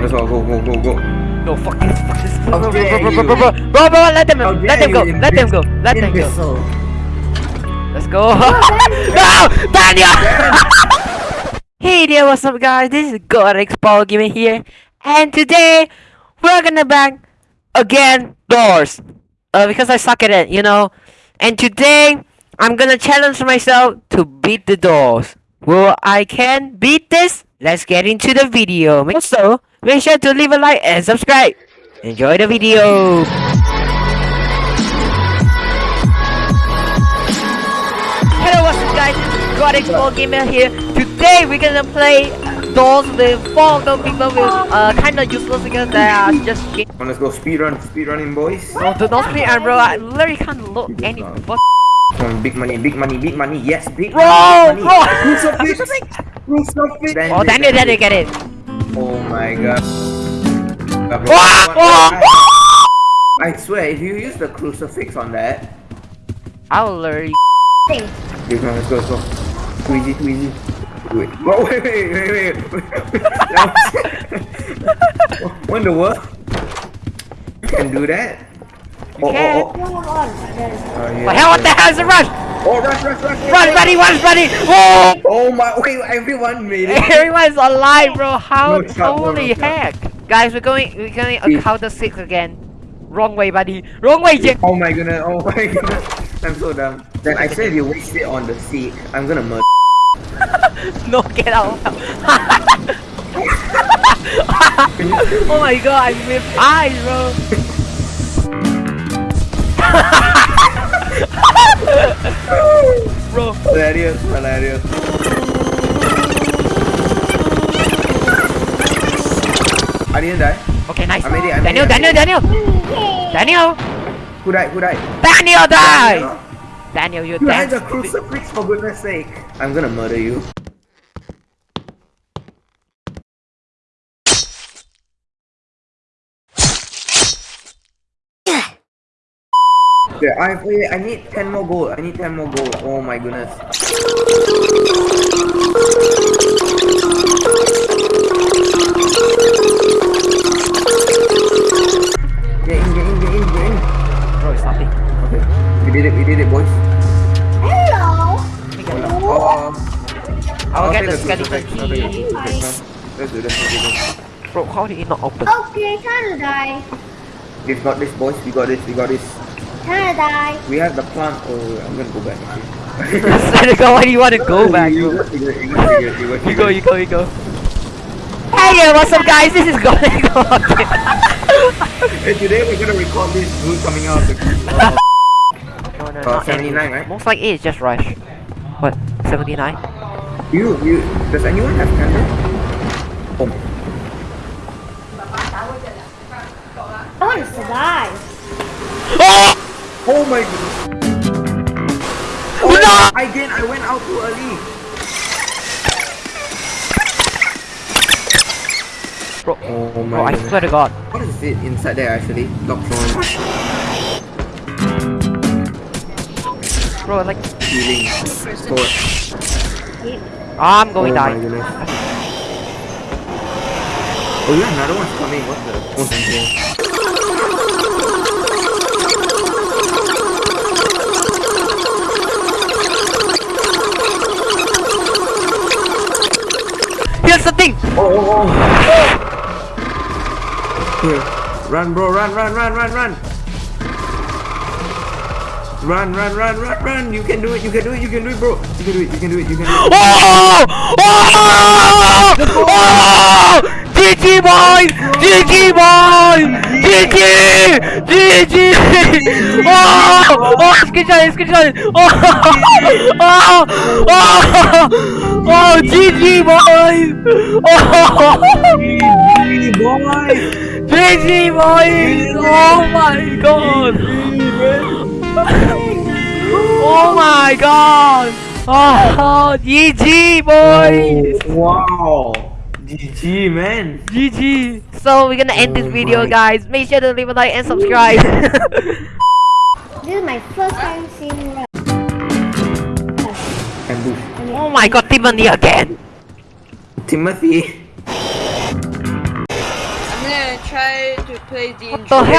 Let's go, go, go, go, go. No, fuck this, fuck this. Bro, How bro, dare bro, bro, bro, bro, bro, bro, bro, let them, How let them go, let them go, let them go. Let's go. no, Daniel! hey there, what's up guys? This is Gorex Paul Gamer here. And today, we're gonna bang again doors. Uh, because I suck at it, you know. And today, I'm gonna challenge myself to beat the doors. Will I can beat this? Let's get into the video. Also, make sure to leave a like and subscribe. Enjoy the video. Hello, what's up guys? This is Gamer here. Today we're gonna play doors with four those people with uh kinda useless because they are just shit. Let's go speed run, speed running, boys. No, do not and bro, I literally can't look any. Come big money, big money, big money. Yes, big Bro, money. bro. crucifix. Oh Daniel, Daniel, get it. Oh my god. God, bro, Wah, what- wah, my wah. I swear, if you use the crucifix on that, I'll literally. okay, come on, let's go, let's go. Easy, too. Wait, whoa, wait, wait, wait, wait. Was- what in the world? You can do that? Oh, oh, can. oh, oh. Oh, yeah. What hell? What the hell is a rush? Oh, rush, rush, rush. Run, buddy, run, buddy! Whoa! Oh my, okay, everyone made it. Everyone's alive, bro. How? No holy no heck! Guys, we're going. We're going Please. a counter six again. Wrong way, buddy. Wrong way, Jake. Oh my goodness, oh my goodness. I'm so dumb. Then I said if you waste it on the seat, I'm gonna murder. No, get out. oh my god, I missed eyes, bro. Hilarious, hilarious. I didn't die. Okay, nice. I made it, I made Daniel, it, I Daniel, Daniel. Daniel. Who died? Who died? Daniel died. Daniel. Daniel, you You had dead. the crucifix for goodness sake. I'm gonna murder you. Yeah, I wait, I need 10 more gold. I need 10 more gold. Oh my goodness. Get in, get in, get in, get in. Bro, stop it. Okay. We did it, we did it, boys. Hello. Oh, oh. I'll get take the crucifix, skeleton I'll take the key. Let's do this, let's do this. Bro, how did it not open? Okay, time to die. We've got this, boys. We got this, we got this. Time to die. We have the plant. Oh, I'm gonna go back. actually. Swear to why do you want to go back, You bro? go, you go, you go. Hey, yeah, what's up, guys? This is Golden Hey, today we're gonna record this dude coming out of the. Uh, No, no, Uh, not 79, any- right? Most likely it's just Rush. What? 79? you, you. Does anyone have candle? Oh, I want to survive. Oh! Oh my goodness. Oh, No! Again, I went out too early. Bro, Oh my bro, I swear to God. What is it inside there actually? Lock phone, Bro, like, healing. I'm going oh die. Oh yeah, another one's coming. What the? Oh, Here's the thing! Oh, oh, oh. Here. Run, bro, run, run, run, run, run. Run, run, run, run, run. You can do it, you can do it, you can do it, bro. You can do it, you can do it, you can do it. Oh! Oh! Oh! GG boys! GG boys! GG! GG! Oh! Oh! Screenshot! Screenshot! Oh, oh! Oh! Oh! Oh! GG boys! Oh! boy. GG boys! Oh my god! Oh my god! Oh! GG boys! Oh, wow. GG, man. GG. So we're gonna end this Oh video, guys. Make sure to leave a like and subscribe. This is my first time seeing Rush. Ambush. oh my god, Timothy again. Timothy. I'm gonna try to play the What the hell?